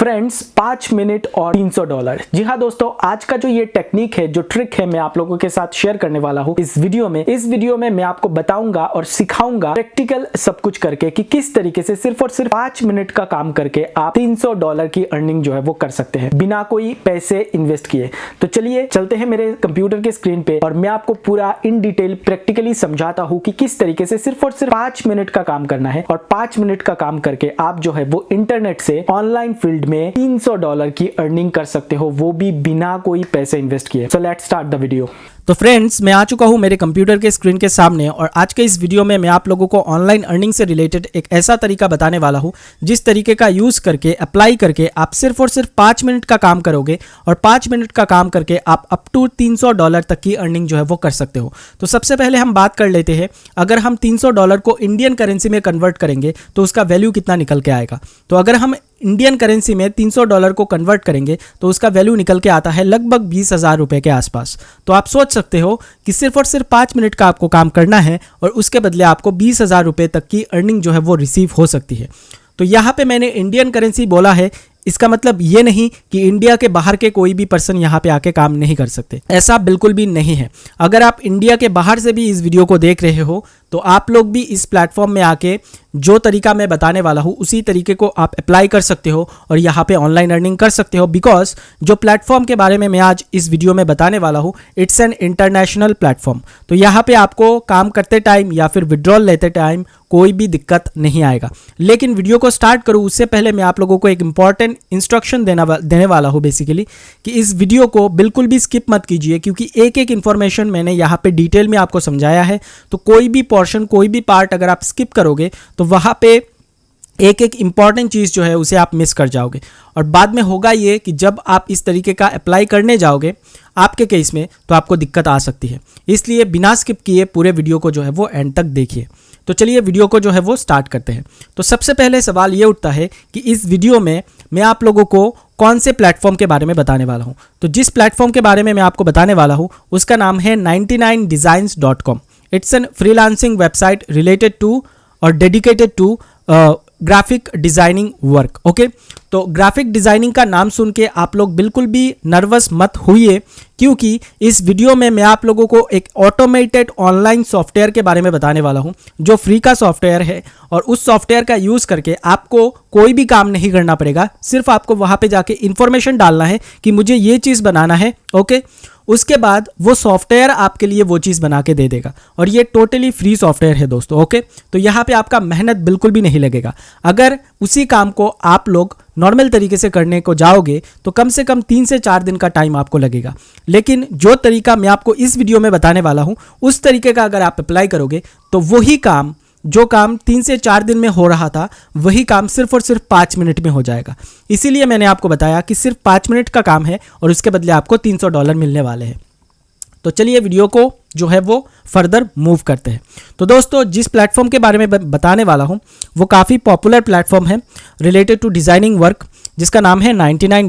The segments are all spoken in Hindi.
फ्रेंड्स, पाँच मिनट और 300 डॉलर। जी हाँ दोस्तों, आज का जो ये टेक्निक है, जो ट्रिक है, मैं आप लोगों के साथ शेयर करने वाला हूँ इस वीडियो में। इस वीडियो में मैं आपको बताऊँगा और सिखाऊँगा प्रैक्टिकल सब कुछ करके कि किस तरीके से सिर्फ़ और सिर्फ़ पाँच मिनट का काम करके आप 300 डॉलर की अर्निंग जो है वो कर सकते हैं, बिना कोई पैसे इन्वेस्ट किए। तो चलिए चलते हैं मेरे कंप्यूटर के स्क्रीन पे और मैं आपको पूरा इन डिटेल प्रैक्टिकली समझाता हूँ कि किस तरीके से सिर्फ़ और सिर्फ़ पाँच मिनट का काम करना है और पाँच मिनट का काम करके आप जो है वो इंटरनेट से ऑनलाइन फ़ील्ड में 300 डॉलर की अर्निंग कर सकते हो, वो भी बिना कोई पैसे इन्वेस्ट किए। So let's start the video तो फ्रेंड्स मैं आ चुका हूँ मेरे कंप्यूटर के स्क्रीन के सामने और आज के इस वीडियो में मैं आप लोगों को ऑनलाइन अर्निंग से रिलेटेड एक ऐसा तरीका बताने वाला हूँ, जिस तरीके का यूज़ करके अप्लाई करके आप सिर्फ़ और सिर्फ़ पाँच मिनट का काम करोगे और पाँच मिनट का काम करके आप अप टू तीन सौ डॉलर तक की अर्निंग जो है वो कर सकते हो। तो सबसे पहले हम बात कर लेते हैं, अगर हम तीन सौ डॉलर को इंडियन करेंसी में कन्वर्ट करेंगे तो उसका वैल्यू कितना निकल के आएगा? तो अगर हम इंडियन करेंसी में 300 डॉलर को कन्वर्ट करेंगे तो उसका वैल्यू निकल के आता है लगभग बीस हज़ार रुपये के आसपास। तो आप सोच सकते हो कि सिर्फ़ और सिर्फ़ पाँच मिनट का आपको काम करना है और उसके बदले आपको बीस हज़ार रुपये तक की अर्निंग जो है वो रिसीव हो सकती है। तो यहाँ पे मैंने इंडियन करेंसी बोला है, इसका मतलब ये नहीं कि इंडिया के बाहर के कोई भी पर्सन यहाँ पे आके काम नहीं कर सकते। ऐसा बिल्कुल भी नहीं है। अगर आप इंडिया के बाहर से भी इस वीडियो को देख रहे हो तो आप लोग भी इस प्लेटफॉर्म में आके जो तरीका मैं बताने वाला हूँ, उसी तरीके को आप अप्लाई कर सकते हो और यहाँ पे ऑनलाइन अर्निंग कर सकते हो। बिकॉज़ जो प्लेटफॉर्म के बारे में मैं आज इस वीडियो में बताने वाला हूँ इट्स एन इंटरनेशनल प्लेटफॉर्म तो यहाँ पे आपको काम करते टाइम या फिर विड्रॉल लेते टाइम कोई भी दिक्कत नहीं आएगा। लेकिन वीडियो को स्टार्ट करूँ, उससे पहले मैं आप लोगों को एक इंपॉर्टेंट इंस्ट्रक्शन देना देने वाला हूँ बेसिकली कि इस वीडियो को बिल्कुल भी स्किप मत कीजिए, क्योंकि एक एक इन्फॉर्मेशन मैंने यहाँ पर डिटेल में आपको समझाया है। तो कोई भी पोर्शन कोई भी पार्ट अगर आप स्किप करोगे तो वहाँ पे एक एक इंपॉर्टेंट चीज़ जो है उसे आप मिस कर जाओगे। और बाद में होगा ये कि जब आप इस तरीके का अप्लाई करने जाओगे, आपके केस में तो आपको दिक्कत आ सकती है। इसलिए बिना स्किप किए पूरे वीडियो को जो है वो एंड तक देखिए। तो चलिए वीडियो को जो है वो स्टार्ट करते हैं। तो सबसे पहले सवाल ये उठता है कि इस वीडियो में मैं आप लोगों को कौन से प्लेटफॉर्म के बारे में बताने वाला हूँ? तो जिस प्लेटफॉर्म के बारे में मैं आपको बताने वाला हूँ, उसका नाम है ninety nine it's an freelancing website related to और dedicated to graphic designing work okay तो ग्राफिक डिज़ाइनिंग का नाम सुन के आप लोग बिल्कुल भी नर्वस मत होइए, क्योंकि इस वीडियो में मैं आप लोगों को एक ऑटोमेटेड ऑनलाइन सॉफ्टवेयर के बारे में बताने वाला हूँ, जो फ्री का सॉफ्टवेयर है और उस सॉफ्टवेयर का यूज़ करके आपको कोई भी काम नहीं करना पड़ेगा। सिर्फ़ आपको वहाँ पे जाके इन्फॉर्मेशन डालना है कि मुझे ये चीज़ बनाना है। ओके उसके बाद वो सॉफ्टवेयर आपके लिए वो चीज़ बना के दे देगा। और ये टोटली फ्री सॉफ्टवेयर है दोस्तों ओके तो यहाँ पे आपका मेहनत बिल्कुल भी नहीं लगेगा। अगर उसी काम को आप लोग नॉर्मल तरीके से करने को जाओगे तो कम से कम तीन से चार दिन का टाइम आपको लगेगा। लेकिन जो तरीका मैं आपको इस वीडियो में बताने वाला हूँ, उस तरीके का अगर आप अप्लाई करोगे तो वही काम जो काम तीन से चार दिन में हो रहा था, वही काम सिर्फ़ और सिर्फ़ पाँच मिनट में हो जाएगा। इसीलिए मैंने आपको बताया कि सिर्फ़ पाँच मिनट का काम है और उसके बदले आपको तीन सौ डॉलर मिलने वाले हैं। तो चलिए वीडियो को जो है वो फर्दर मूव करते हैं। तो दोस्तों, जिस प्लेटफॉर्म के बारे में बताने वाला हूँ, वो काफ़ी पॉपुलर प्लेटफॉर्म है रिलेटेड टू डिज़ाइनिंग वर्क, जिसका नाम है नाइन्टी नाइन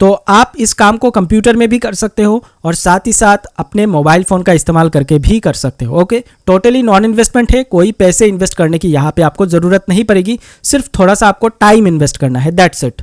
तो आप इस काम को कंप्यूटर में भी कर सकते हो और साथ ही साथ अपने मोबाइल फ़ोन का इस्तेमाल करके भी कर सकते हो। ओके? टोटली नॉन इन्वेस्टमेंट है, कोई पैसे इन्वेस्ट करने की यहाँ पे आपको ज़रूरत नहीं पड़ेगी, सिर्फ़ थोड़ा सा आपको टाइम इन्वेस्ट करना है दैट्स इट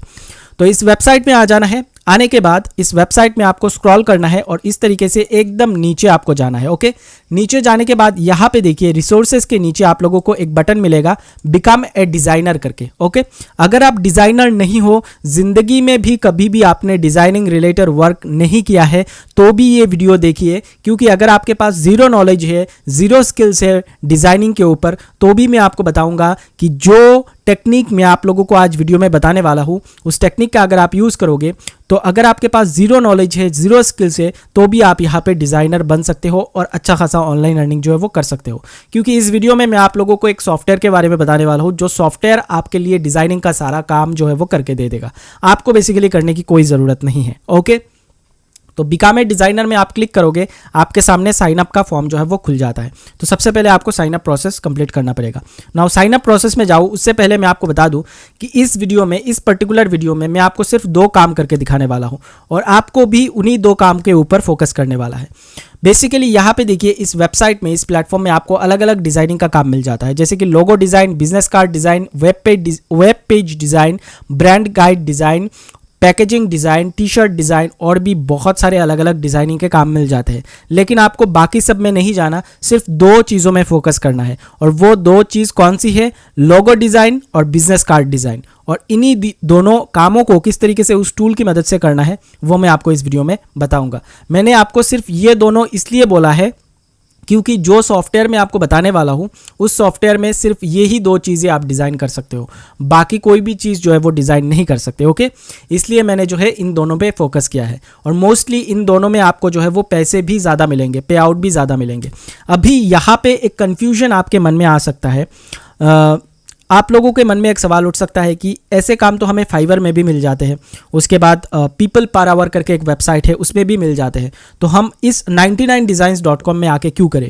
तो इस वेबसाइट में आ जाना है आने के बाद इस वेबसाइट में आपको स्क्रॉल करना है और इस तरीके से एकदम नीचे आपको जाना है, ओके? नीचे जाने के बाद यहाँ पे देखिए रिसोर्सेज के नीचे आप लोगों को एक बटन मिलेगा बिकम ए डिज़ाइनर करके, ओके? अगर आप डिज़ाइनर नहीं हो, ज़िंदगी में भी कभी भी आपने डिज़ाइनिंग रिलेटेड वर्क नहीं किया है तो भी ये वीडियो देखिए, क्योंकि अगर आपके पास ज़ीरो नॉलेज है ज़ीरो स्किल्स है डिज़ाइनिंग के ऊपर तो भी मैं आपको बताऊँगा कि जो टेक्निक मैं आप लोगों को आज वीडियो में बताने वाला हूँ। उस टेक्निक का अगर आप यूज़ करोगे तो अगर आपके पास ज़ीरो नॉलेज है ज़ीरो स्किल्स है तो भी आप यहाँ पे डिज़ाइनर बन सकते हो और अच्छा खासा ऑनलाइन अर्निंग जो है वो कर सकते हो। क्योंकि इस वीडियो में मैं आप लोगों को एक सॉफ्टवेयर के बारे में बताने वाला हूँ, जो सॉफ्टवेयर आपके लिए डिज़ाइनिंग का सारा काम जो है वो करके दे देगा। आपको बेसिकली करने की कोई ज़रूरत नहीं है ओके तो बिकामे डिज़ाइनर में आप क्लिक करोगे, आपके सामने साइन अप का फॉर्म जो है वो खुल जाता है। तो सबसे पहले आपको साइन अप प्रोसेस कंप्लीट करना पड़ेगा। नाउ साइन अप प्रोसेस में जाऊँ उससे पहले मैं आपको बता दूँ कि इस वीडियो में, इस पर्टिकुलर वीडियो में मैं आपको सिर्फ़ दो काम करके दिखाने वाला हूँ और आपको भी उन्हीं दो काम के ऊपर फोकस करने वाला है। बेसिकली यहाँ पे देखिए, इस वेबसाइट में, इस प्लेटफॉर्म में आपको अलग अलग डिज़ाइनिंग का काम मिल जाता है। जैसे कि logo design business card design web page web page design brand guide design packaging design T shirt design और भी बहुत सारे अलग अलग डिज़ाइनिंग के काम मिल जाते हैं। लेकिन आपको बाकी सब में नहीं जाना, सिर्फ़ दो चीज़ों में फोकस करना है। और वो दो चीज़ कौन सी है? लोगो डिज़ाइन और बिज़नेस कार्ड डिज़ाइन। और इन्हीं दोनों कामों को किस तरीके से उस टूल की मदद से करना है, वो मैं आपको इस वीडियो में बताऊँगा। मैंने आपको सिर्फ़ ये दोनों इसलिए बोला है क्योंकि जो सॉफ्टवेयर मैं आपको बताने वाला हूँ उस सॉफ्टवेयर में सिर्फ़ ये ही दो चीज़ें आप डिज़ाइन कर सकते हो। बाकी कोई भी चीज़ जो है वो डिज़ाइन नहीं कर सकते ओके? इसलिए मैंने जो है इन दोनों पे फोकस किया है। और मोस्टली इन दोनों में आपको जो है वो पैसे भी ज़्यादा मिलेंगे पे आउट भी ज़्यादा मिलेंगे। अभी यहाँ पर एक कन्फ्यूज़न आपके मन में आ सकता है। आ, आप लोगों के मन में एक सवाल उठ सकता है कि ऐसे काम तो हमें फाइवर में भी मिल जाते हैं। उसके बाद पीपल पार आवर करके एक वेबसाइट है, उसमें भी मिल जाते हैं। तो हम इस 99designs.com में आके क्यों करें?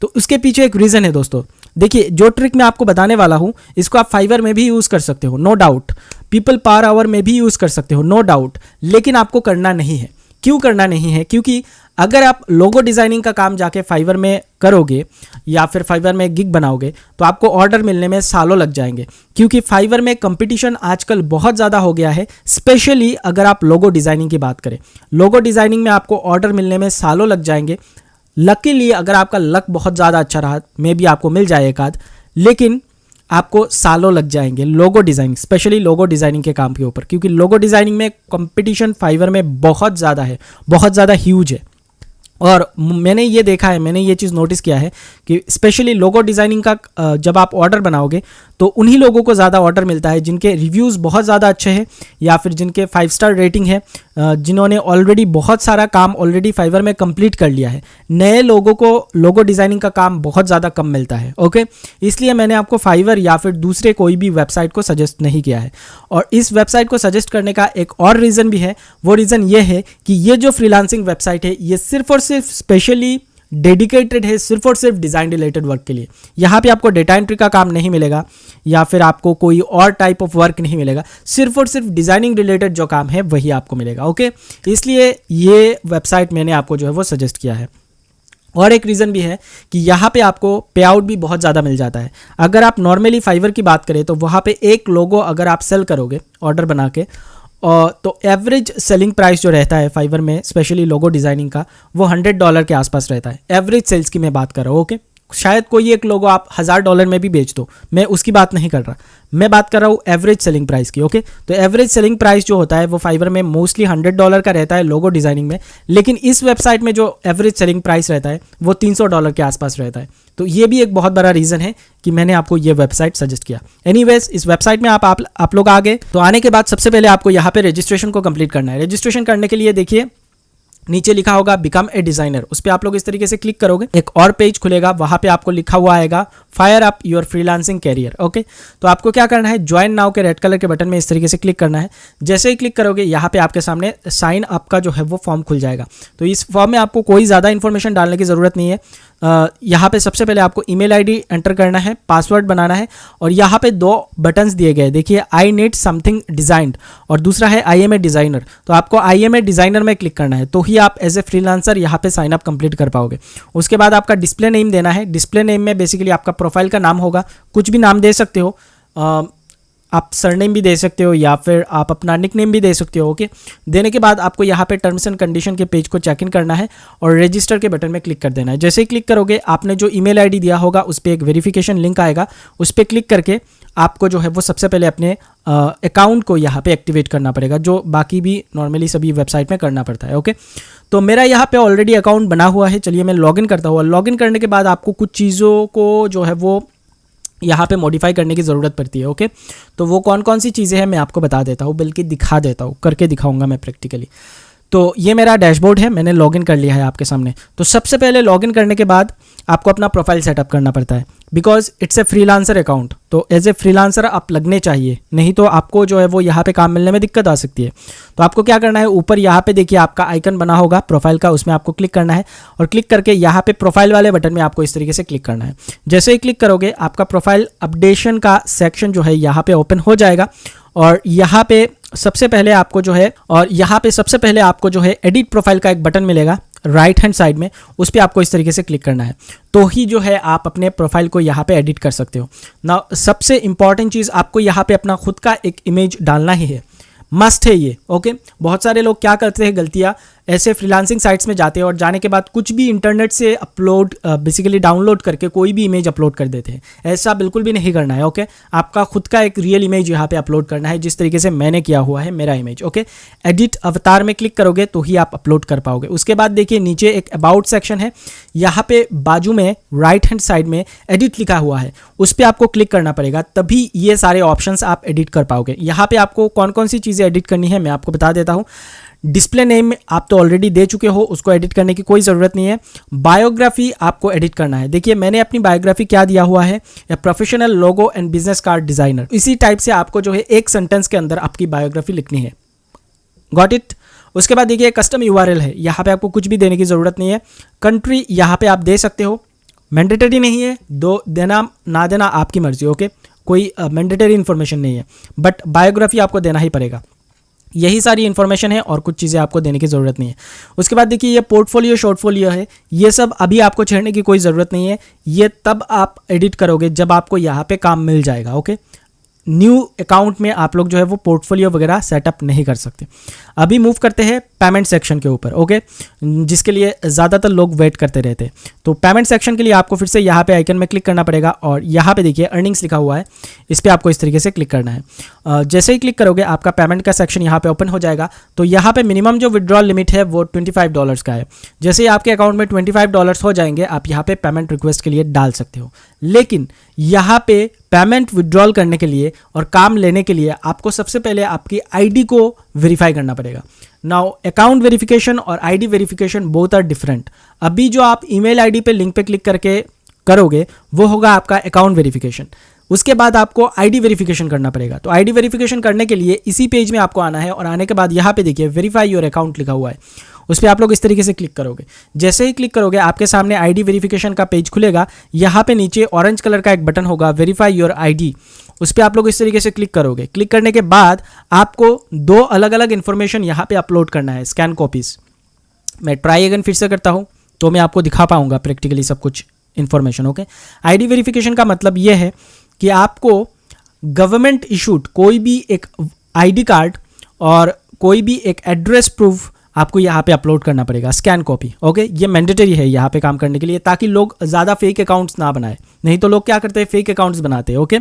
तो उसके पीछे एक रीज़न है दोस्तों। देखिए, जो ट्रिक मैं आपको बताने वाला हूँ, इसको आप फाइवर में भी यूज़ कर सकते हो no doubt people per hour में भी यूज़ कर सकते हो नो डाउट लेकिन आपको करना नहीं है। क्यों करना नहीं है? क्योंकि अगर आप लोगो डिज़ाइनिंग का काम जाके फाइवर में करोगे या फिर फाइवर में गिग बनाओगे तो आपको ऑर्डर मिलने में सालों लग जाएँगे। क्योंकि फाइवर में कंपटीशन आजकल बहुत ज़्यादा हो गया है स्पेशली अगर आप लोगो डिज़ाइनिंग की बात करें। लोगो डिज़ाइनिंग में आपको ऑर्डर मिलने में सालों लग जाएँगे। लकीली अगर आपका लक बहुत ज़्यादा अच्छा रहा मे भी आपको मिल जाए एक आध, लेकिन आपको सालों लग जाएँगे logo designing specially logo designing के काम के ऊपर। क्योंकि लोगो डिज़ाइनिंग में कंपटीशन फाइवर में बहुत ज़्यादा है, बहुत ज़्यादा ह्यूज है। और मैंने ये देखा है, मैंने ये चीज़ नोटिस किया है कि स्पेशली लोगो डिज़ाइनिंग का जब आप ऑर्डर बनाओगे तो उन्हीं लोगों को ज़्यादा ऑर्डर मिलता है जिनके रिव्यूज़ बहुत ज़्यादा अच्छे हैं या फिर जिनके फाइव स्टार रेटिंग है जिन्होंने ऑलरेडी बहुत सारा काम ऑलरेडी फाइवर में कंप्लीट कर लिया है। नए लोगों को लोगो डिज़ाइनिंग का काम बहुत ज़्यादा कम मिलता है ओके इसलिए मैंने आपको फाइवर या फिर दूसरे कोई भी वेबसाइट को सजेस्ट नहीं किया है। और इस वेबसाइट को सजेस्ट करने का एक और रीज़न भी है, वो रीज़न ये है कि ये जो फ्रीलांसिंग वेबसाइट है, ये सिर्फ़ और सिर्फ़ स्पेशली डेडिकेटेड है, सिर्फ़ और सिर्फ़ डिज़ाइन रिलेटेड वर्क के लिए। यहाँ पे आपको डेटा एंट्री का काम नहीं मिलेगा, या फिर आपको कोई और टाइप ऑफ़ वर्क नहीं मिलेगा। सिर्फ़ और सिर्फ़ डिज़ाइनिंग रिलेटेड जो काम है, वही आपको मिलेगा ओके इसलिए ये वेबसाइट मैंने आपको जो है, वो सजेस्ट किया है। और एक रीज़न भी है कि यहाँ पे आपको पे आउट भी बहुत ज़्यादा मिल जाता है। अगर आप नॉर्मली फाइवर की बात करें तो वहाँ पे एक लोगो अगर आप सेल करोगे ऑर्डर बना के तो एवरेज सेलिंग प्राइस जो रहता है फाइबर में स्पेशली लोगो डिज़ाइनिंग का, वो हंड्रेड डॉलर के आसपास रहता है। एवरेज सेल्स की मैं बात कर रहा हूँ ओके शायद कोई एक लोगो आप हज़ार डॉलर में भी बेच दो। मैं उसकी बात नहीं कर रहा। मैं बात कर रहा हूँ एवरेज सेलिंग प्राइस की ओके तो एवरेज सेलिंग प्राइस जो होता है वो फाइवर में मोस्टली हंड्रेड डॉलर का रहता है लोगो डिज़ाइनिंग में। लेकिन इस वेबसाइट में जो एवरेज सेलिंग प्राइस रहता है वो तीन सौ डॉलर के आसपास रहता है। तो ये भी एक बहुत बड़ा रीज़न है कि मैंने आपको ये वेबसाइट सजेस्ट किया। एनीवेज इस वेबसाइट में आप आप, आप लोग आ गए तो आने के बाद सबसे पहले आपको यहाँ पे रजिस्ट्रेशन को कंप्लीट करना है। रजिस्ट्रेशन करने के लिए देखिए नीचे लिखा होगा बिकम ए डिज़ाइनर उस पर आप लोग इस तरीके से क्लिक करोगे, एक और पेज खुलेगा, वहाँ पे आपको लिखा हुआ आएगा fire up your freelancing career okay तो आपको क्या करना है? ज्वाइन नाउ के रेड कलर के बटन में इस तरीके से क्लिक करना है। जैसे ही क्लिक करोगे, यहाँ पे आपके सामने साइन अप का जो है वो फॉर्म खुल जाएगा। तो इस फॉर्म में आपको कोई ज़्यादा इन्फॉर्मेशन डालने की ज़रूरत नहीं है। यहाँ पे सबसे पहले आपको ईमेल आईडी एंटर करना है पासवर्ड बनाना है और यहाँ पे दो बटन्स दिए गए। देखिए आई नीड समथिंग डिजाइंड और दूसरा है आई एम ए डिज़ाइनर तो आपको आई एम ए डिज़ाइनर में क्लिक करना है। तो ही आप एज ए फ्रीलांसर यहाँ पे साइन अप कंप्लीट कर पाओगे। उसके बाद आपका डिस्प्ले नेम देना है। डिस्प्ले नेम में बेसिकली आपका प्रोफ़ाइल का नाम होगा। कुछ भी नाम दे सकते हो। आप सरनेम भी दे सकते हो या फिर आप अपना निक नेम भी दे सकते हो ओके देने के बाद आपको यहाँ पे टर्म्स एंड कंडीशन के पेज को चेक इन करना है और रजिस्टर के बटन में क्लिक कर देना है। जैसे ही क्लिक करोगे, आपने जो ईमेल आईडी दिया होगा, उस पर एक वेरिफिकेशन लिंक आएगा। उस पर क्लिक करके आपको जो है वो सबसे पहले अपने अकाउंट को यहाँ पे एक्टिवेट करना पड़ेगा, जो बाकी भी नॉर्मली सभी वेबसाइट में करना पड़ता है ओके तो मेरा यहाँ पे ऑलरेडी अकाउंट बना हुआ है। चलिए मैं लॉगिन करता हूँ। लॉगिन करने के बाद आपको कुछ चीज़ों को जो है वो यहाँ पे मॉडिफाई करने की ज़रूरत पड़ती है ओके तो वो कौन कौन सी चीज़ें हैं, मैं आपको बता देता हूँ, बल्कि दिखा देता हूँ, करके दिखाऊँगा मैं प्रैक्टिकली तो ये मेरा डैशबोर्ड है, मैंने लॉगिन कर लिया है आपके सामने। तो सबसे पहले लॉगिन करने के बाद आपको अपना प्रोफ़ाइल सेटअप करना पड़ता है। Because it's a freelancer account तो एज ए फ्रीलांसर आप लगने चाहिए, नहीं तो आपको जो है वो यहाँ पे काम मिलने में दिक्कत आ सकती है। तो आपको क्या करना है, ऊपर यहाँ पे देखिए आपका आइकन बना होगा प्रोफ़ाइल का, उसमें आपको क्लिक करना है और क्लिक करके यहाँ पे प्रोफ़ाइल वाले बटन में आपको इस तरीके से क्लिक करना है। जैसे ही क्लिक करोगे, आपका प्रोफ़ाइल अपडेशन का सेक्शन जो है यहाँ पे ओपन हो जाएगा और यहाँ पे सबसे पहले आपको जो है, और यहाँ पे सबसे पहले आपको जो है एडिट प्रोफ़ाइल का एक बटन मिलेगा राइट हैंड साइड में, उस पर आपको इस तरीके से क्लिक करना है। तो ही जो है आप अपने प्रोफ़ाइल को यहाँ पे एडिट कर सकते हो। ना सबसे इंपॉर्टेंट चीज़ आपको यहाँ पे अपना खुद का एक इमेज डालना ही है। मस्ट है ये ओके बहुत सारे लोग क्या करते हैं गलतियाँ? ऐसे फ्रीलांसिंग साइट्स में जाते हैं और जाने के बाद कुछ भी इंटरनेट से अपलोड बेसिकली डाउनलोड करके कोई भी इमेज अपलोड कर देते हैं। ऐसा बिल्कुल भी नहीं करना है ओके आपका खुद का एक रियल इमेज यहाँ पे अपलोड करना है, जिस तरीके से मैंने किया हुआ है, मेरा इमेज ओके एडिट अवतार में क्लिक करोगे तो ही आप अपलोड कर पाओगे। उसके बाद देखिए, नीचे एक अबाउट सेक्शन है, यहाँ पे बाजू में राइट हैंड साइड में एडिट लिखा हुआ है। उस पर आपको क्लिक करना पड़ेगा, तभी ये सारे ऑप्शन आप एडिट कर पाओगे। यहाँ पे आपको कौन कौन सी चीज़ें एडिट करनी है, मैं आपको बता देता हूँ। डिस्प्ले नेम आप तो ऑलरेडी दे चुके हो, उसको एडिट करने की कोई ज़रूरत नहीं है। बायोग्राफी आपको एडिट करना है। देखिए, मैंने अपनी बायोग्राफी क्या दिया हुआ है? या professional logo and business card designer इसी टाइप से आपको जो है एक सेंटेंस के अंदर आपकी बायोग्राफी लिखनी है। गॉट इट उसके बाद देखिए कस्टम यूआरएल है। यहाँ पे आपको कुछ भी देने की ज़रूरत नहीं है। कंट्री यहाँ पे आप दे सकते हो। मैंडेटरी नहीं है। दो देना, ना देना आपकी मर्ज़ी ओके कोई मैंडेटरी इन्फॉर्मेशन नहीं है। बट बायोग्राफी आपको देना ही पड़ेगा। यही सारी इन्फॉर्मेशन है और कुछ चीज़ें आपको देने की ज़रूरत नहीं है। उसके बाद देखिए, ये पोर्टफोलियो शॉर्टफोलियो है। ये सब अभी आपको छेड़ने की कोई ज़रूरत नहीं है। ये तब आप एडिट करोगे जब आपको यहाँ पे काम मिल जाएगा ओके न्यू अकाउंट में आप लोग जो है वो पोर्टफोलियो वगैरह सेटअप नहीं कर सकते। अभी मूव करते हैं पेमेंट सेक्शन के ऊपर ओके जिसके लिए ज़्यादातर लोग वेट करते रहते तो पेमेंट सेक्शन के लिए आपको फिर से यहाँ पे आइकन में क्लिक करना पड़ेगा और यहाँ पे देखिए अर्निंग्स लिखा हुआ है। इस पर आपको इस तरीके से क्लिक करना है। जैसे ही क्लिक करोगे आपका पेमेंट का सेक्शन यहाँ पर ओपन हो जाएगा। तो यहाँ पर मिनिमम जो विड्रॉल लिमिट है वो ट्वेंटी डॉलर्स का है। जैसे ही आपके अकाउंट में ट्वेंटी डॉलर्स हो जाएँगे, आप यहाँ पे पेमेंट रिक्वेस्ट के लिए डाल सकते हो। लेकिन यहाँ पे पेमेंट विड्रॉल करने के लिए और काम लेने के लिए आपको सबसे पहले आपकी आईडी को वेरीफाई करना पड़ेगा। नाउ अकाउंट वेरिफिकेशन और ID verification both are different अभी जो आप ईमेल आईडी पे लिंक पे क्लिक करके करोगे, वो होगा आपका अकाउंट वेरिफिकेशन उसके बाद आपको आईडी वेरिफिकेशन करना पड़ेगा। तो आईडी वेरिफिकेशन करने के लिए इसी पेज में आपको आना है और आने के बाद यहाँ पे देखिए वेरीफाई योर अकाउंट लिखा हुआ है। उस पर आप लोग इस तरीके से क्लिक करोगे। जैसे ही क्लिक करोगे, आपके सामने आईडी वेरिफिकेशन का पेज खुलेगा। यहाँ पे नीचे ऑरेंज कलर का एक बटन होगा वेरीफाई योर आईडी उस पर आप लोग इस तरीके से क्लिक करोगे। क्लिक करने के बाद आपको दो अलग अलग इन्फॉर्मेशन यहाँ पे अपलोड करना है स्कैन कॉपीज़ मैं ट्राई अगेन फिर से करता हूँ तो मैं आपको दिखा पाऊँगा प्रैक्टिकली सब कुछ इन्फॉर्मेशन ओके आईडी वेरिफिकेशन का मतलब ये है कि आपको गवर्नमेंट इशूड कोई भी एक आईडी कार्ड और कोई भी एक एड्रेस प्रूफ आपको यहाँ पे अपलोड करना पड़ेगा स्कैन कॉपी ओके ये मैंडेटरी है यहाँ पे काम करने के लिए, ताकि लोग ज़्यादा फेक अकाउंट्स ना बनाए। नहीं तो लोग क्या करते हैं? फेक अकाउंट्स बनाते हैं ओके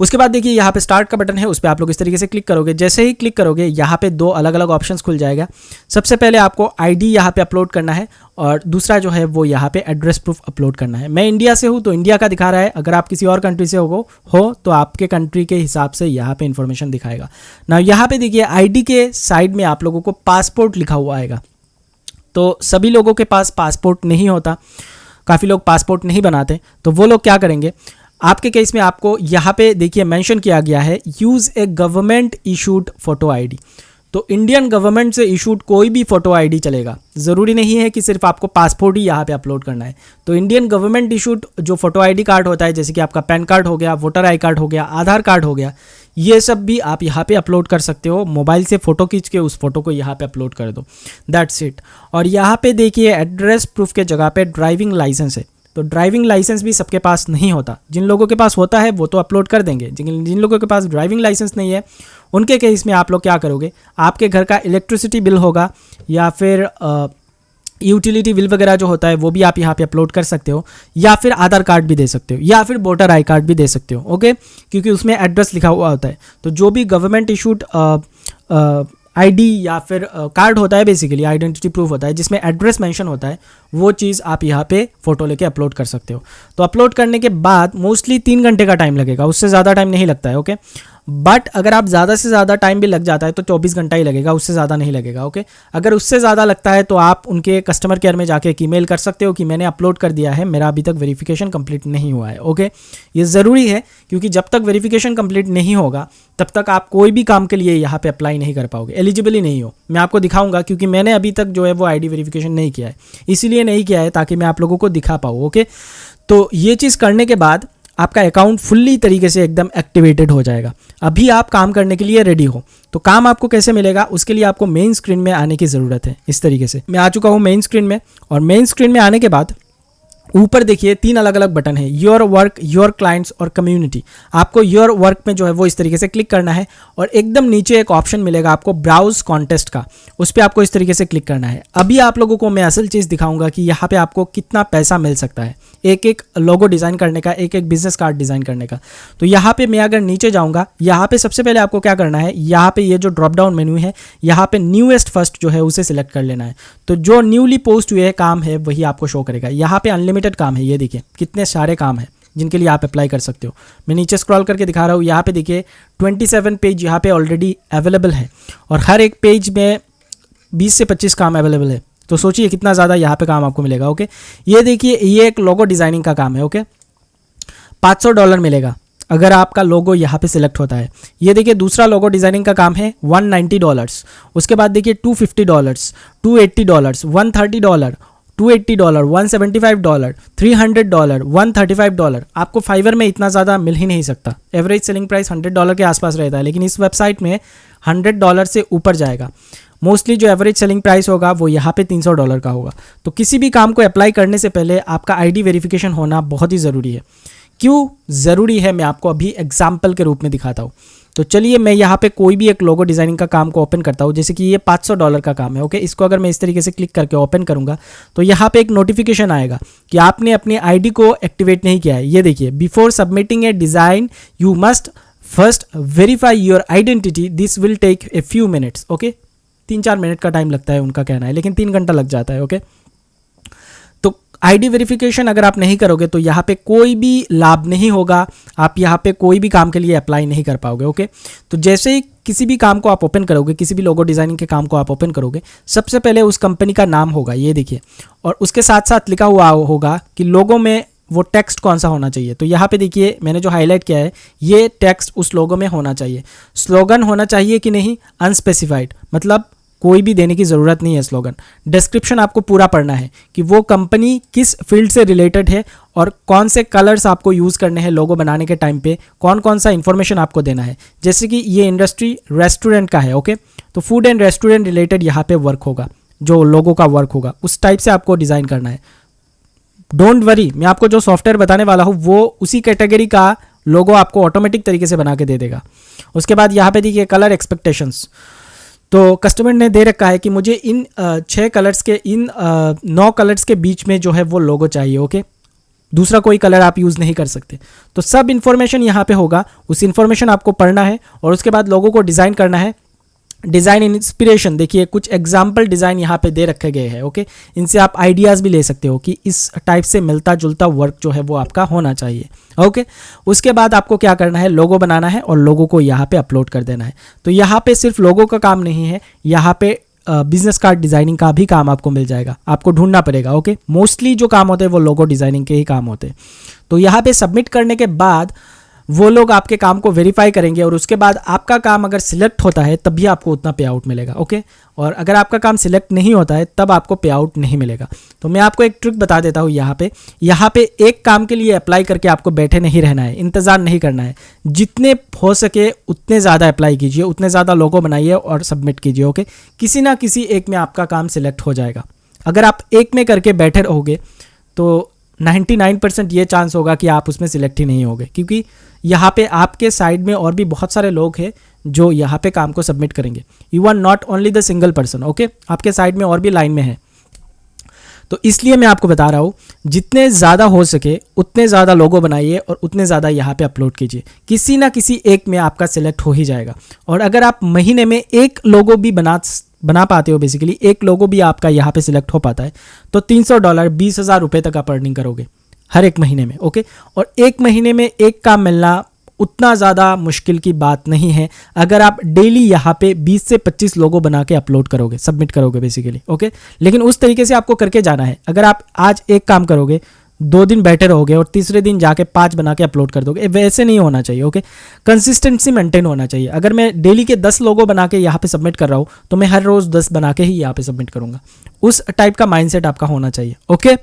उसके बाद देखिए यहाँ पे स्टार्ट का बटन है, उस पर आप लोग इस तरीके से क्लिक करोगे। जैसे ही क्लिक करोगे, यहाँ पे दो अलग अलग ऑप्शंस खुल जाएगा। सबसे पहले आपको आईडी यहाँ पे अपलोड करना है और दूसरा जो है वो यहाँ पे एड्रेस प्रूफ अपलोड करना है। मैं इंडिया से हूँ तो इंडिया का दिखा रहा है। अगर आप किसी और कंट्री से हो हो तो आपके कंट्री के हिसाब से यहाँ पे इन्फॉर्मेशन दिखाएगा। ना यहाँ पे देखिए आईडी के साइड में आप लोगों को पासपोर्ट लिखा हुआ आएगा। तो सभी लोगों के पास पासपोर्ट नहीं होता। काफ़ी लोग पासपोर्ट नहीं बनाते। तो वो लोग क्या करेंगे? आपके केस में आपको यहाँ पे देखिए मेंशन किया गया है use a government issued photo ID तो इंडियन गवर्नमेंट से इशूड कोई भी फ़ोटो आईडी चलेगा। ज़रूरी नहीं है कि सिर्फ़ आपको पासपोर्ट ही यहाँ पे अपलोड करना है। तो इंडियन गवर्नमेंट इशूड जो फ़ोटो आईडी कार्ड होता है, जैसे कि आपका पैन कार्ड हो गया वोटर आई कार्ड हो गया, आधार कार्ड हो गया, ये सब भी आप यहाँ पे अपलोड कर सकते हो। मोबाइल से फ़ोटो खींच के उस फ़ोटो को यहाँ पे अपलोड कर दो। दैट्स इट और यहाँ पे देखिए एड्रेस प्रूफ के जगह पे ड्राइविंग लाइसेंस है। तो ड्राइविंग लाइसेंस भी सबके पास नहीं होता। जिन लोगों के पास होता है, वो तो अपलोड कर देंगे। जिन जिन लोगों के पास ड्राइविंग लाइसेंस नहीं है, उनके केस में आप लोग क्या करोगे? आपके घर का इलेक्ट्रिसिटी बिल होगा, या फिर यूटिलिटी बिल वगैरह जो होता है, वो भी आप यहाँ पे अपलोड कर सकते हो, या फिर आधार कार्ड भी दे सकते हो, या फिर वोटर आई कार्ड भी दे सकते हो ओके क्योंकि उसमें एड्रेस लिखा हुआ होता है। तो जो भी गवर्नमेंट इशूड आईडी या फिर कार्ड होता है बेसिकली आइडेंटिटी प्रूफ होता है, जिसमें एड्रेस मेंशन होता है, वो चीज़ आप यहाँ पे फ़ोटो लेके अपलोड कर सकते हो। तो अपलोड करने के बाद मोस्टली तीन घंटे का टाइम लगेगा, उससे ज़्यादा टाइम नहीं लगता है ओके बट अगर आप ज़्यादा से ज़्यादा टाइम भी लग जाता है तो 24 घंटा ही लगेगा, उससे ज़्यादा नहीं लगेगा ओके अगर उससे ज़्यादा लगता है तो आप उनके कस्टमर केयर में जाके एक ईमेल कर सकते हो कि मैंने अपलोड कर दिया है, मेरा अभी तक वेरिफिकेशन कंप्लीट नहीं हुआ है ओके ये ज़रूरी है, क्योंकि जब तक वेरिफिकेशन कंप्लीट नहीं होगा, तब तक आप कोई भी काम के लिए यहाँ पे अप्लाई नहीं कर पाओगे एलिजिबल ही नहीं हो। मैं आपको दिखाऊँगा, क्योंकि मैंने अभी तक जो है वो आईडी वेरिफिकेशन नहीं किया है, इसीलिए नहीं किया है, ताकि मैं आप लोगों को दिखा पाऊँ ओके तो ये चीज़ करने के बाद आपका अकाउंट फुल्ली तरीके से एकदम एक्टिवेटेड हो जाएगा। अभी आप काम करने के लिए रेडी हो तो काम आपको कैसे मिलेगा, उसके लिए आपको मेन स्क्रीन में आने की ज़रूरत है, इस तरीके से। मैं आ चुका हूँ मेन स्क्रीन में, और मेन स्क्रीन में आने के बाद ऊपर देखिए तीन अलग अलग बटन है योर वर्क योर क्लाइंट्स और कम्युनिटी आपको योर वर्क में जो है वो इस तरीके से क्लिक करना है, और एकदम नीचे एक ऑप्शन मिलेगा आपको ब्राउज कॉन्टेस्ट का, उस पर आपको इस तरीके से क्लिक करना है। अभी आप लोगों को मैं असल चीज़ दिखाऊँगा कि यहाँ पे आपको कितना पैसा मिल सकता है। एक एक लोगो डिज़ाइन करने का एक एक बिज़नेस कार्ड डिज़ाइन करने का। तो यहाँ पे मैं अगर नीचे जाऊँगा, यहाँ पे सबसे पहले आपको क्या करना है, यहाँ पे ये जो ड्रॉप डाउन मेन्यू है, यहाँ पे न्यूएस्ट फ़र्स्ट जो है उसे सिलेक्ट कर लेना है। तो जो न्यूली पोस्ट हुए काम है, वही आपको शो करेगा। यहाँ पे अनलिमिटेड काम है, ये देखिए, कितने सारे काम है जिनके लिए आप अप्लाई कर सकते हो। मैं नीचे स्क्रॉल करके दिखा रहा हूँ, यहाँ पे देखिए 27 पेज यहाँ पे ऑलरेडी अवेलेबल है। और हर एक पेज में 20 से 25 काम अवेलेबल है। तो सोचिए कितना ज़्यादा यहाँ पे काम आपको मिलेगा ओके ये देखिए, ये एक लोगो डिज़ाइनिंग का काम है ओके 500 डॉलर मिलेगा, अगर आपका लोगो यहाँ पे सिलेक्ट होता है। ये देखिए, दूसरा लोगो डिज़ाइनिंग का काम है 190 डॉलर्स उसके बाद देखिए 250 dollars 280 dollars 130 dollar 280 dollar 175 dollar 300 dollar 135 dollar आपको फाइवर में इतना ज़्यादा मिल ही नहीं सकता। एवरेज सेलिंग प्राइस 100 डॉलर के आसपास रहता है, लेकिन इस वेबसाइट में 100 डॉलर से ऊपर जाएगा। मोस्टली जो एवरेज सेलिंग प्राइस होगा, वो यहाँ पे 300 डॉलर का होगा। तो किसी भी काम को अप्लाई करने से पहले आपका आईडी वेरिफिकेशन होना बहुत ही ज़रूरी है। क्यों ज़रूरी है, मैं आपको अभी एग्ज़ाम्पल के रूप में दिखाता हूँ। तो चलिए, मैं यहाँ पे कोई भी एक लोगो डिज़ाइनिंग का काम को ओपन करता हूँ, जैसे कि ये 500 डॉलर का काम है ओके इसको अगर मैं इस तरीके से क्लिक करके ओपन करूँगा तो यहाँ पे एक नोटिफिकेशन आएगा कि आपने अपनी आईडी को एक्टिवेट नहीं किया है। ये देखिए before submitting a design you must first verify your identity this will take a few minutes okay तीन चार मिनट का टाइम लगता है उनका कहना है, लेकिन तीन घंटा लग जाता है ओके तो आईडी वेरिफिकेशन अगर आप नहीं करोगे तो यहाँ पे कोई भी लाभ नहीं होगा। आप यहाँ पे कोई भी काम के लिए अप्लाई नहीं कर पाओगे ओके तो जैसे ही किसी भी काम को आप ओपन करोगे, किसी भी लोगो डिज़ाइनिंग के काम को आप ओपन करोगे, सबसे पहले उस कंपनी का नाम होगा, ये देखिए, और उसके साथ साथ लिखा हुआ होगा कि लोगों में वो टेक्स्ट कौन सा होना चाहिए? तो यहाँ पे देखिए, मैंने जो हाईलाइट किया है, ये टेक्स्ट उस लोगों में होना चाहिए। स्लोगन होना चाहिए कि नहीं? अनस्पेसिफाइड मतलब कोई भी देने की ज़रूरत नहीं है स्लोगन डिस्क्रिप्शन आपको पूरा पढ़ना है कि वो कंपनी किस फ़ील्ड से रिलेटेड है और कौन से कलर्स आपको यूज़ करने हैं लोगो बनाने के टाइम पे कौन कौन सा इन्फॉर्मेशन आपको देना है। जैसे कि ये इंडस्ट्री रेस्टोरेंट का है ओके तो फ़ूड एंड रेस्टोरेंट रिलेटेड यहाँ पे वर्क होगा, जो लोगों का वर्क होगा। उस टाइप से आपको डिज़ाइन करना है। डोंट वरी मैं आपको जो सॉफ्टवेयर बताने वाला हूँ, वो उसी कैटेगरी का लोगो आपको ऑटोमेटिक तरीके से बना के दे देगा। उसके बाद यहाँ पे देखिए कलर एक्सपेक्टेशंस तो कस्टमर ने दे रखा है कि मुझे इन छः कलर्स के, इन नौ कलर्स के बीच में जो है वो लोगो चाहिए ओके दूसरा कोई कलर आप यूज़ नहीं कर सकते। तो सब इन्फॉर्मेशन यहाँ पे होगा। उस इन्फॉर्मेशन आपको पढ़ना है और उसके बाद लोगों को डिज़ाइन करना है। डिज़ाइन इंस्पिरेशन, देखिए, कुछ एग्ज़ाम्पल डिज़ाइन यहाँ पे दे रखे गए हैं ओके इनसे आप आइडियाज़ भी ले सकते हो कि इस टाइप से मिलता जुलता वर्क जो है वो आपका होना चाहिए ओके उसके बाद आपको क्या करना है? लोगो बनाना है और लोगों को यहाँ पे अपलोड कर देना है। तो यहाँ पे सिर्फ़ लोगों का काम नहीं है, यहाँ पे बिज़नेस कार्ड डिज़ाइनिंग का भी काम आपको मिल जाएगा, आपको ढूंढना पड़ेगा ओके मोस्टली जो काम होते हैं वो लोगो डिज़ाइनिंग के ही काम होते हैं। तो यहाँ पे सबमिट करने के बाद वो लोग आपके काम को वेरीफाई करेंगे और उसके बाद आपका काम अगर सिलेक्ट होता है, तब भी आपको उतना पे आउट मिलेगा ओके और अगर आपका काम सिलेक्ट नहीं होता है, तब आपको पे आउट नहीं मिलेगा। तो मैं आपको एक ट्रिक बता देता हूँ यहाँ पे। यहाँ पे एक काम के लिए अप्लाई करके आपको बैठे नहीं रहना है, इंतज़ार नहीं करना है। जितने हो सके उतने ज़्यादा अप्लाई कीजिए, उतने ज़्यादा लोगों बनाइए और सबमिट कीजिए ओके किसी ना किसी एक में आपका काम सिलेक्ट हो जाएगा। अगर आप एक में करके बैठे रहोगे तो 99 परसेंट ये चांस होगा कि आप उसमें सिलेक्ट ही नहीं होगे, क्योंकि यहाँ पे आपके साइड में और भी बहुत सारे लोग हैं जो यहाँ पे काम को सबमिट करेंगे। You are not only the single person okay आपके साइड में और भी लाइन में है। तो इसलिए मैं आपको बता रहा हूँ, जितने ज़्यादा हो सके, उतने ज़्यादा लोगो बनाइए और उतने ज़्यादा यहाँ पे अपलोड कीजिए। किसी ना किसी एक में आपका सिलेक्ट हो ही जाएगा। और अगर आप महीने में एक लोगो भी बना बना पाते हो बेसिकली एक लोगो भी आपका यहाँ पे सिलेक्ट हो पाता है। तो 300 डॉलर बीस हज़ार रुपये तक आप अर्निंग करोगे, हर एक महीने में ओके और एक महीने में एक काम मिलना उतना ज़्यादा मुश्किल की बात नहीं है। अगर आप डेली यहाँ पे 20 से 25 लोगों बना के अपलोड करोगे सबमिट करोगे बेसिकली ओके लेकिन उस तरीके से आपको करके जाना है। अगर आप आज एक काम करोगे दो दिन बैठे रहोगे और तीसरे दिन जाके पाँच बना के अपलोड कर दोगे। वैसे नहीं होना चाहिए ओके कंसिस्टेंसी मेंटेन होना चाहिए। अगर मैं डेली के दस लोगों बना के यहाँ पे सबमिट कर रहा हूँ तो मैं हर रोज़ दस बना के ही यहाँ पे सबमिट करूँगा। उस टाइप का माइंडसेट आपका होना चाहिए ओके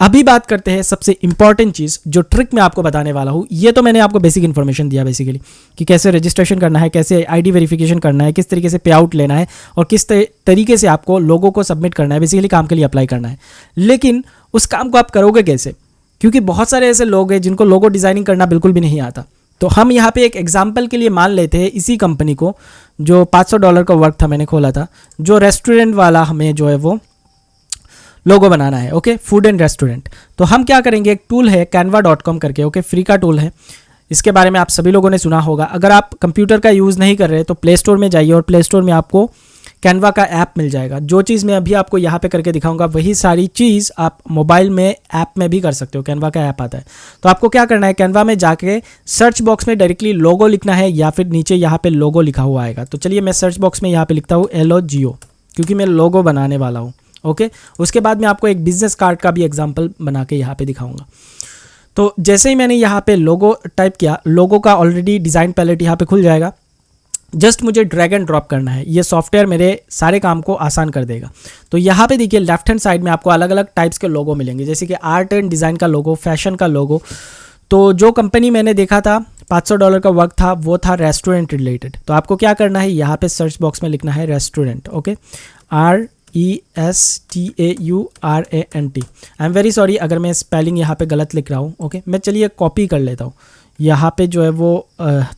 अभी बात करते हैं सबसे इंपॉर्टेंट चीज़ जो ट्रिक मैं आपको बताने वाला हूँ। ये तो मैंने आपको बेसिक इन्फॉर्मेशन दिया बेसिकली कि कैसे रजिस्ट्रेशन करना है, कैसे आईडी वेरिफिकेशन करना है, किस तरीके से पे आउट लेना है और किस तरीके से आपको लोगों को सबमिट करना है बेसिकली काम के लिए अप्लाई करना है। लेकिन उस काम को आप करोगे कैसे? क्योंकि बहुत सारे ऐसे लोग हैं जिनको लोगो डिज़ाइनिंग करना बिल्कुल भी नहीं आता। तो हम यहाँ पे एक एग्ज़ाम्पल के लिए मान लेते हैं इसी कंपनी को, जो 500 डॉलर का वर्क था मैंने खोला था, जो रेस्टोरेंट वाला हमें जो है वो लोगो बनाना है ओके फ़ूड एंड रेस्टोरेंट तो हम क्या करेंगे? एक टूल है कैनवा डॉट कॉम करके ओके फ्री का टूल है। इसके बारे में आप सभी लोगों ने सुना होगा। अगर आप कंप्यूटर का यूज़ नहीं कर रहे तो प्ले स्टोर में जाइए और प्ले स्टोर में आपको कैनवा का ऐप मिल जाएगा। जो चीज़ मैं अभी आपको यहाँ पे करके दिखाऊँगा, वही सारी चीज़ आप मोबाइल में ऐप में भी कर सकते हो। कैनवा का ऐप आता है। तो आपको क्या करना है? कैनवा में जाके सर्च बॉक्स में डायरेक्टली लोगो लिखना है या फिर नीचे यहाँ पे लोगो लिखा हुआ आएगा। तो चलिए मैं सर्च बॉक्स में यहाँ पर लिखता हूँ एल जियो क्योंकि मैं लोगो बनाने वाला हूँ। ओके उसके बाद मैं आपको एक बिज़नेस कार्ड का भी एग्ज़ाम्पल बना के यहाँ पर दिखाऊँगा। तो जैसे ही मैंने यहाँ पे लोगो टाइप किया लोगो का ऑलरेडी डिज़ाइन पैलेट यहाँ पे खुल जाएगा। जस्ट मुझे ड्रैग एंड ड्रॉप करना है। ये सॉफ्टवेयर मेरे सारे काम को आसान कर देगा। तो यहाँ पे देखिए लेफ़्ट हैंड साइड में आपको अलग अलग टाइप्स के लोगो मिलेंगे। जैसे कि आर्ट एंड डिज़ाइन का लोगो फ़ैशन का लोगो तो जो कंपनी मैंने देखा था 500 डॉलर का वर्क था, वो था रेस्टोरेंट रिलेटेड तो आपको क्या करना है? यहाँ पे सर्च बॉक्स में लिखना है restaurant okay R E S T A U R A N T I am very sorry अगर मैं स्पेलिंग यहाँ पे गलत लिख रहा हूँ ओके okay? मैं चलिए कॉपी कर लेता हूँ। यहाँ पे जो है वो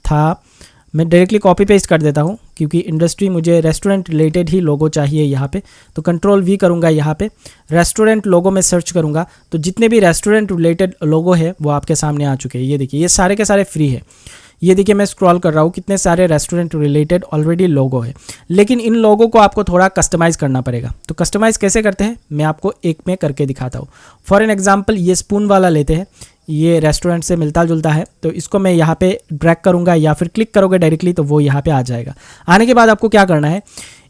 था मैं डायरेक्टली कॉपी पेस्ट कर देता हूँ, क्योंकि इंडस्ट्री मुझे रेस्टोरेंट रिलेटेड ही लोगो चाहिए यहाँ पे तो कंट्रोल वी करूँगा यहाँ पे। रेस्टोरेंट लोगो में सर्च करूँगा तो जितने भी रेस्टोरेंट रिलेटेड लोगो है, वो आपके सामने आ चुके हैं। ये देखिए, ये सारे के सारे फ्री है। ये देखिए, मैं स्क्रॉल कर रहा हूँ, कितने सारे रेस्टोरेंट रिलेटेड ऑलरेडी लोगो है। लेकिन इन लोगों को आपको थोड़ा कस्टमाइज़ करना पड़ेगा। तो कस्टमाइज़ कैसे करते हैं? मैं आपको एक में करके दिखाता हूँ। फॉर एन एग्ज़ाम्पल ये स्पून वाला लेते हैं। ये रेस्टोरेंट से मिलता जुलता है तो इसको मैं यहाँ पे ड्रैग करूँगा या फिर क्लिक करोगे डायरेक्टली तो वो यहाँ पे आ जाएगा। आने के बाद आपको क्या करना है,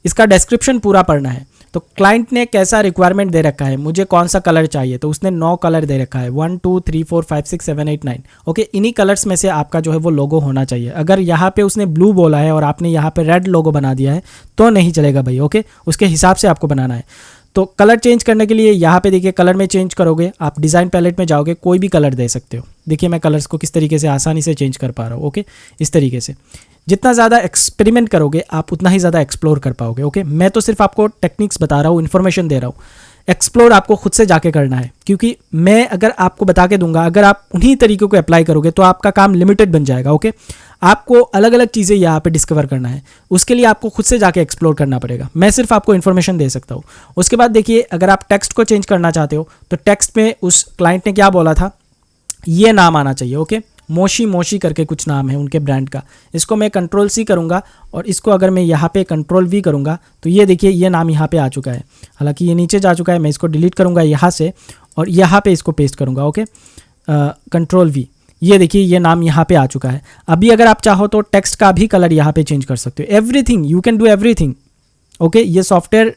इसका डिस्क्रिप्शन पूरा पढ़ना है। तो क्लाइंट ने कैसा रिक्वायरमेंट दे रखा है, मुझे कौन सा कलर चाहिए तो उसने नौ कलर दे रखा है। One two three four five six seven eight nine okay इन्हीं कलर्स में से आपका जो है वो लोगो होना चाहिए। अगर यहाँ पे उसने ब्लू बोला है और आपने यहाँ पे रेड लोगो बना दिया है तो नहीं चलेगा भाई ओके उसके हिसाब से आपको बनाना है। तो कलर चेंज करने के लिए यहाँ पे देखिए कलर में चेंज करोगे, आप डिज़ाइन पैलेट में जाओगे, कोई भी कलर दे सकते हो। देखिए मैं कलर्स को किस तरीके से आसानी से चेंज कर पा रहा हूँ ओके इस तरीके से। जितना ज़्यादा एक्सपेरिमेंट करोगे, आप उतना ही ज़्यादा एक्सप्लोर कर पाओगे ओके मैं तो सिर्फ़ आपको टेक्निक्स बता रहा हूँ इन्फॉर्मेशन दे रहा हूँ। एक्सप्लोर आपको खुद से जाके करना है। क्योंकि मैं अगर आपको बता के दूँगा, अगर आप उन्हीं तरीकों को अप्लाई करोगे तो आपका काम लिमिटेड बन जाएगा ओके आपको अलग अलग चीज़ें यहाँ पे डिस्कवर करना है। उसके लिए आपको खुद से जाके एक्सप्लोर करना पड़ेगा। मैं सिर्फ़ आपको इन्फॉर्मेशन दे सकता हूँ। उसके बाद देखिए, अगर आप टेक्स्ट को चेंज करना चाहते हो तो टेक्स्ट में उस क्लाइंट ने क्या बोला था? ये नाम आना चाहिए ओके मोशी मोशी करके कुछ नाम है उनके ब्रांड का। इसको मैं कंट्रोल सी करूँगा और इसको अगर मैं यहाँ पे कंट्रोल वी करूँगा तो ये देखिए, ये नाम यहाँ पे आ चुका है। हालाँकि ये नीचे जा चुका है, मैं इसको डिलीट करूँगा यहाँ से और यहाँ पे इसको पेस्ट करूँगा ओके कंट्रोल वी ये देखिए, ये नाम यहाँ पे आ चुका है। अभी अगर आप चाहो तो टेक्स्ट का भी कलर यहाँ पे चेंज कर सकते हो। Everything you can do everything okay ये सॉफ्टवेयर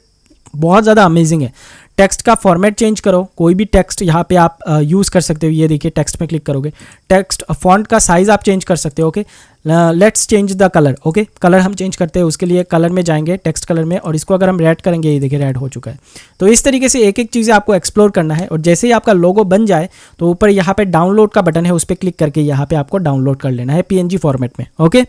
बहुत ज़्यादा अमेजिंग है। टेक्स्ट का फॉर्मेट चेंज करो, कोई भी टेक्स्ट यहाँ पे आप यूज़ कर सकते हो, ये देखिए टेक्स्ट में क्लिक करोगे। टेक्स्ट फॉन्ट का साइज़ आप चेंज कर सकते हो okay let's change the colour okay colour हम चेंज करते हैं, उसके लिए कलर में जाएँगे टेक्स्ट कलर में, और इसको अगर हम रेड करेंगे, ये देखिए रेड हो चुका है। तो इस तरीके से एक एक चीज़ें आपको एक्सप्लोर करना है, और जैसे ही आपका लोगो बन जाए तो ऊपर यहाँ पर डाउनलोड का बटन है, उस पर क्लिक करके यहाँ पर आपको डाउनलोड कर लेना है PNG फॉर्मेट में ओके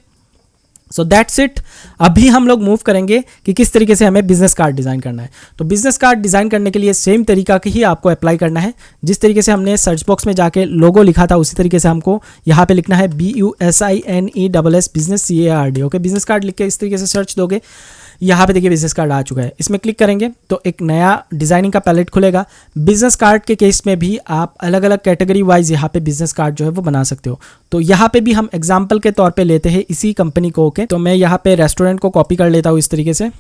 सो दैट्स इट अभी हम लोग मूव करेंगे कि किस तरीके से हमें बिज़नेस कार्ड डिज़ाइन करना है। तो बिज़नेस कार्ड डिज़ाइन करने के लिए सेम तरीका ही आपको अप्लाई करना है। जिस तरीके से हमने सर्च बॉक्स में जाके लोगो लिखा था, उसी तरीके से हमको यहाँ पे लिखना है B U S I N E double S business C A R D okay business card लिख के इस तरीके से सर्च दोगे। यहाँ पे देखिए बिज़नेस कार्ड आ चुका है। इसमें क्लिक करेंगे तो एक नया डिज़ाइनिंग का पैलेट खुलेगा। बिज़नेस कार्ड के केस में भी आप अलग अलग कैटेगरी वाइज यहाँ पे बिज़नेस कार्ड जो है वो बना सकते हो। तो यहाँ पे भी हम एग्ज़ाम्पल के तौर पर लेते हैं इसी कंपनी को ओके तो मैं यहाँ पे रेस्टोरेंट को कॉपी कर लेता हूँ इस तरीके से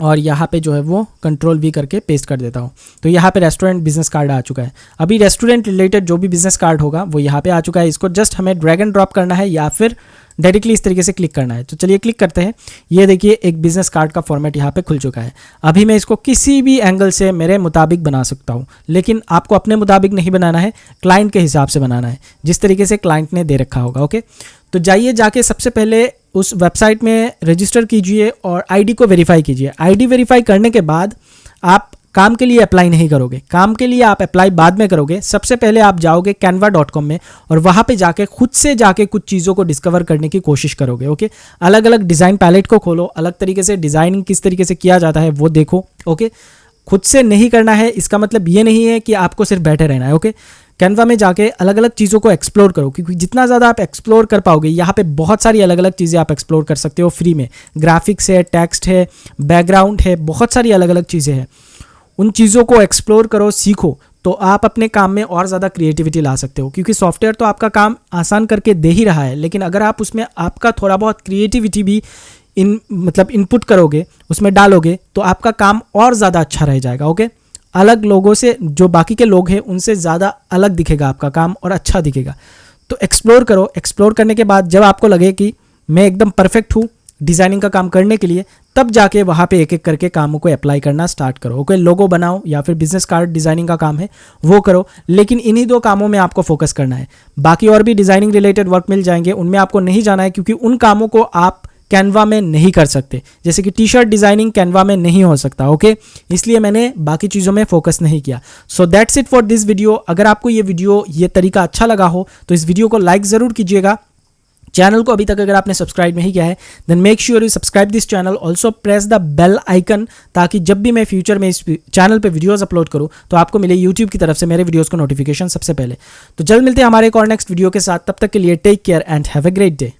और यहाँ पे जो है वो कंट्रोल वी करके पेस्ट कर देता हूँ। तो यहाँ पे रेस्टोरेंट बिज़नेस कार्ड आ चुका है। अभी रेस्टोरेंट रिलेटेड जो भी बिज़नेस कार्ड होगा वो यहाँ पे आ चुका है। इसको जस्ट हमें ड्रैग एंड ड्रॉप करना है या फिर डायरेक्टली इस तरीके से क्लिक करना है। तो चलिए क्लिक करते हैं। ये देखिए, एक बिज़नेस कार्ड का फॉर्मेट यहाँ पे खुल चुका है। अभी मैं इसको किसी भी एंगल से मेरे मुताबिक बना सकता हूँ, लेकिन आपको अपने मुताबिक नहीं बनाना है क्लाइंट के हिसाब से बनाना है, जिस तरीके से क्लाइंट ने दे रखा होगा ओके तो जाइए, जाके सबसे पहले उस वेबसाइट में रजिस्टर कीजिए और आईडी को वेरीफाई कीजिए। आईडी वेरीफाई करने के बाद आप काम के लिए अप्लाई नहीं करोगे। काम के लिए आप अप्लाई बाद में करोगे। सबसे पहले आप जाओगे कैनवा डॉट कॉम में और वहाँ पे जाके, खुद से जाके कुछ चीज़ों को डिस्कवर करने की कोशिश करोगे ओके अलग अलग डिज़ाइन पैलेट को खोलो, अलग तरीके से डिज़ाइनिंग किस तरीके से किया जाता है वो देखो ओके खुद से नहीं करना है, इसका मतलब ये नहीं है कि आपको सिर्फ़ बैठे रहना है ओके कैनवा में जाके अलग अलग चीज़ों को एक्सप्लोर करो, क्योंकि जितना ज़्यादा आप एक्सप्लोर कर पाओगे, यहाँ पे बहुत सारी अलग अलग चीज़ें आप एक्सप्लोर कर सकते हो फ्री में। ग्राफिक्स है टेक्स्ट है बैकग्राउंड है, बहुत सारी अलग अलग चीज़ें हैं। उन चीज़ों को एक्सप्लोर करो, सीखो तो आप अपने काम में और ज़्यादा क्रिएटिविटी ला सकते हो। क्योंकि सॉफ्टवेयर तो आपका काम आसान करके दे ही रहा है, लेकिन अगर आप उसमें आपका थोड़ा बहुत क्रिएटिविटी भी इन मतलब इनपुट करोगे, उसमें डालोगे तो आपका काम और ज़्यादा अच्छा रह जाएगा ओके अलग लोगों से, जो बाकी के लोग हैं, उनसे ज़्यादा अलग दिखेगा आपका काम और अच्छा दिखेगा। तो एक्सप्लोर करो। एक्सप्लोर करने के बाद जब आपको लगे कि मैं एकदम परफेक्ट हूँ डिज़ाइनिंग का काम करने के लिए, तब जाके वहाँ पे एक एक करके कामों को अप्लाई करना स्टार्ट करो। ओके लोगो बनाओ या फिर बिज़नेस कार्ड डिज़ाइनिंग का काम है, वो करो, लेकिन इन्हीं दो कामों में आपको फोकस करना है। बाकी और भी डिज़ाइनिंग रिलेटेड वर्क मिल जाएँगे, उनमें आपको नहीं जाना है, क्योंकि उन कामों को आप कैनवा में नहीं कर सकते। जैसे कि टी शर्ट डिज़ाइनिंग कैनवा में नहीं हो सकता ओके इसलिए मैंने बाकी चीज़ों में फोकस नहीं किया। So that's it for this video अगर आपको ये वीडियो ये तरीका अच्छा लगा हो तो इस वीडियो को लाइक ज़रूर कीजिएगा। चैनल को अभी तक अगर आपने सब्सक्राइब नहीं किया है then make sure you subscribe this channel also press the bell icon ताकि जब भी मैं फ्यूचर में इस चैनल पर वीडियोज़ अपलोड करूँ तो आपको मिले यूट्यूब की तरफ़ से मेरे वीडियोज़ का नोटिफिकेशन सबसे पहले। तो जल्द मिलते हैं हमारे एक और नेक्स्ट वीडियो के साथ। तब तक के लिए take care and have a great day